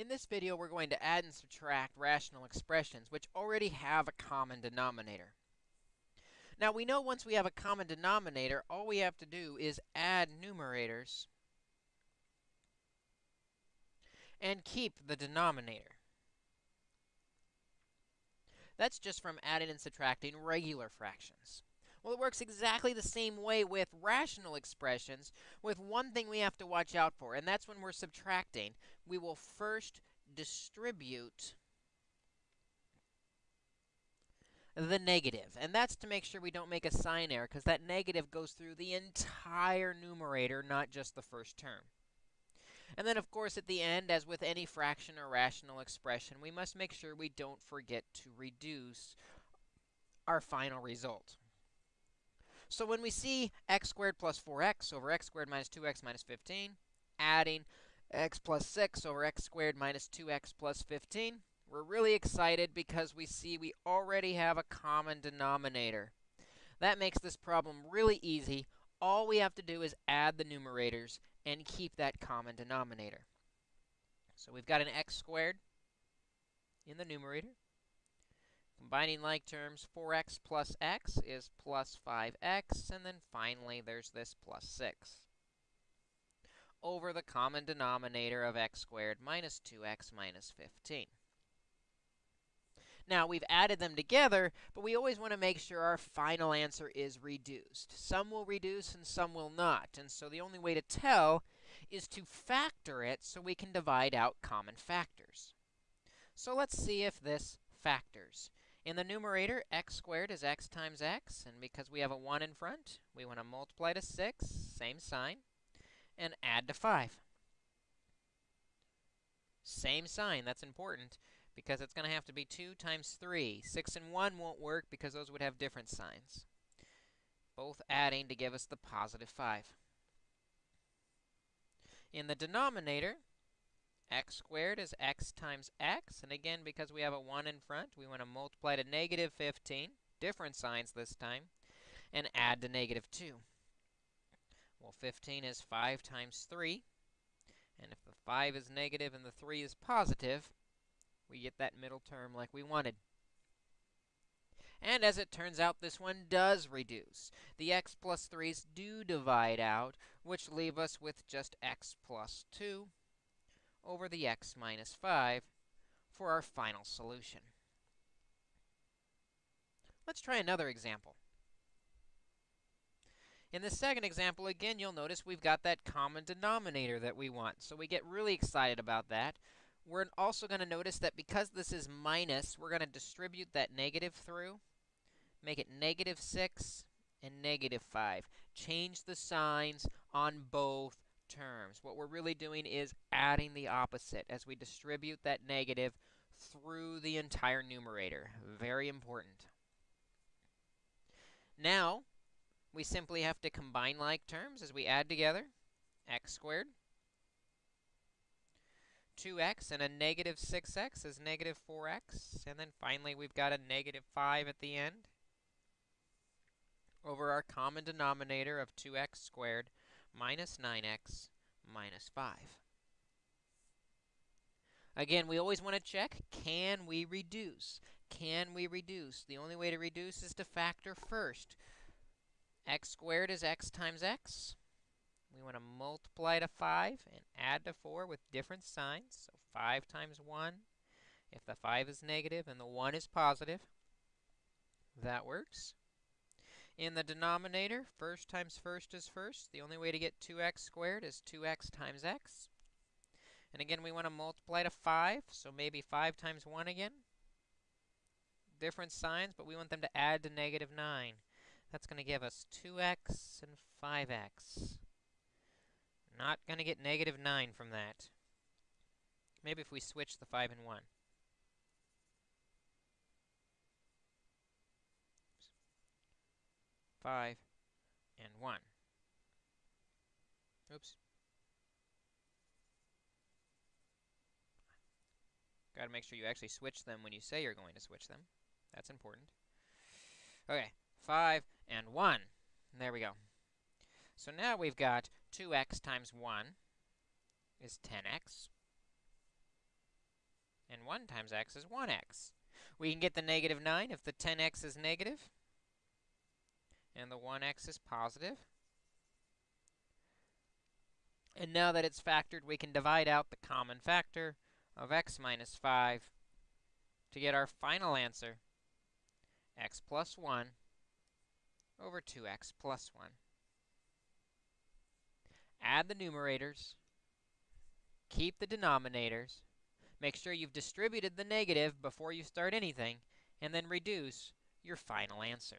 In this video, we're going to add and subtract rational expressions which already have a common denominator. Now, we know once we have a common denominator, all we have to do is add numerators and keep the denominator. That's just from adding and subtracting regular fractions. Well, it works exactly the same way with rational expressions, with one thing we have to watch out for, and that's when we're subtracting. We will first distribute the negative, and that's to make sure we don't make a sign error, because that negative goes through the entire numerator, not just the first term. And then, of course, at the end, as with any fraction or rational expression, we must make sure we don't forget to reduce our final result. So when we see x squared plus 4x over x squared minus 2x minus 15, adding x plus 6 over x squared minus 2x plus 15, we're really excited because we see we already have a common denominator. That makes this problem really easy. All we have to do is add the numerators and keep that common denominator. So we've got an x squared in the numerator. Combining like terms, 4x plus x is plus 5x, and then finally there's this plus 6 over the common denominator of x squared minus 2x minus 15. Now, we've added them together, but we always want to make sure our final answer is reduced. Some will reduce and some will not, and so the only way to tell is to factor it so we can divide out common factors. So let's see if this factors. In the numerator, x squared is x times x, and because we have a 1 in front, we want to multiply to 6, same sign, and add to 5. Same sign, that's important, because it's going to have to be 2 times 3. 6 and 1 won't work because those would have different signs. Both adding to give us the positive 5. In the denominator, x squared is x times x. And again, because we have a 1 in front, we want to multiply to negative 15, different signs this time, and add to negative 2. Well, 15 is 5 times 3. And if the 5 is negative and the 3 is positive, we get that middle term like we wanted. And as it turns out, this one does reduce. The x plus 3's do divide out, which leave us with just x plus 2 over the x minus 5 for our final solution. Let's try another example. In the second example, again, you'll notice we've got that common denominator that we want. So we get really excited about that. We're also going to notice that because this is minus, we're going to distribute that negative through, make it negative 6 and negative 5. Change the signs on both terms. What we're really doing is adding the opposite as we distribute that negative through the entire numerator. Very important. Now, we simply have to combine like terms as we add together x squared 2x and a negative 6x is negative 4x. And then finally, we've got a negative 5 at the end over our common denominator of 2x squared minus 9x minus 5. Again, we always want to check, can we reduce? Can we reduce? The only way to reduce is to factor first. x squared is x times x. We want to multiply to 5 and add to 4 with different signs. So 5 times 1, if the 5 is negative and the 1 is positive, that works. In the denominator, first times first is first. The only way to get 2x squared is 2x times x. And again, we want to multiply to 5, so maybe 5 times 1 again. Different signs, but we want them to add to negative 9. That's going to give us 2x and 5x. Not going to get negative 9 from that. Maybe if we switch the 5 and 1. 5 and 1. Oops. Got to make sure you actually switch them when you say you're going to switch them. That's important. Okay, 5 and 1. There we go. So now we've got 2x times 1 is 10x. and 1 times x is 1x. We can get the negative 9 if the 10x is negative and the 1x is positive. And now that it's factored, we can divide out the common factor of x minus 5 to get our final answer, x plus 1 over 2x plus 1. Add the numerators, keep the denominators, make sure you've distributed the negative before you start anything, and then reduce your final answer.